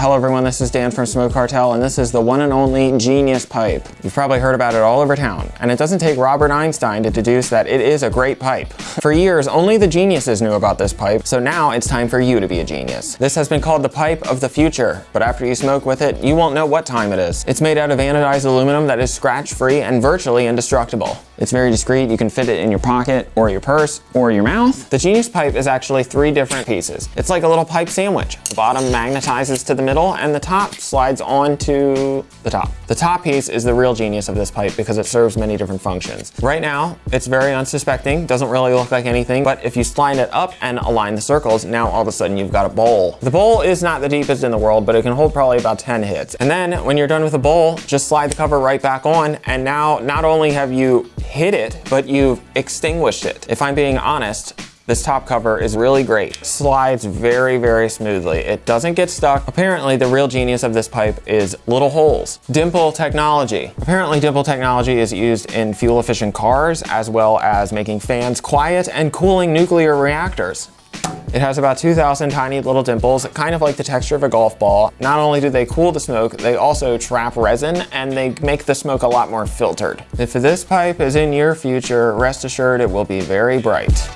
Hello everyone, this is Dan from Smoke Cartel and this is the one and only Genius Pipe. You've probably heard about it all over town and it doesn't take Robert Einstein to deduce that it is a great pipe. For years, only the geniuses knew about this pipe, so now it's time for you to be a genius. This has been called the pipe of the future, but after you smoke with it, you won't know what time it is. It's made out of anodized aluminum that is scratch-free and virtually indestructible. It's very discreet, you can fit it in your pocket or your purse or your mouth. The Genius Pipe is actually three different pieces. It's like a little pipe sandwich. The bottom magnetizes to the middle and the top slides onto the top. The top piece is the real genius of this pipe because it serves many different functions. Right now, it's very unsuspecting, doesn't really look like anything, but if you slide it up and align the circles, now all of a sudden you've got a bowl. The bowl is not the deepest in the world, but it can hold probably about 10 hits. And then when you're done with the bowl, just slide the cover right back on, and now not only have you hit it, but you've extinguished it. If I'm being honest, this top cover is really great. Slides very, very smoothly. It doesn't get stuck. Apparently, the real genius of this pipe is little holes. Dimple technology. Apparently, dimple technology is used in fuel-efficient cars, as well as making fans quiet and cooling nuclear reactors. It has about 2,000 tiny little dimples, kind of like the texture of a golf ball. Not only do they cool the smoke, they also trap resin and they make the smoke a lot more filtered. If this pipe is in your future, rest assured it will be very bright.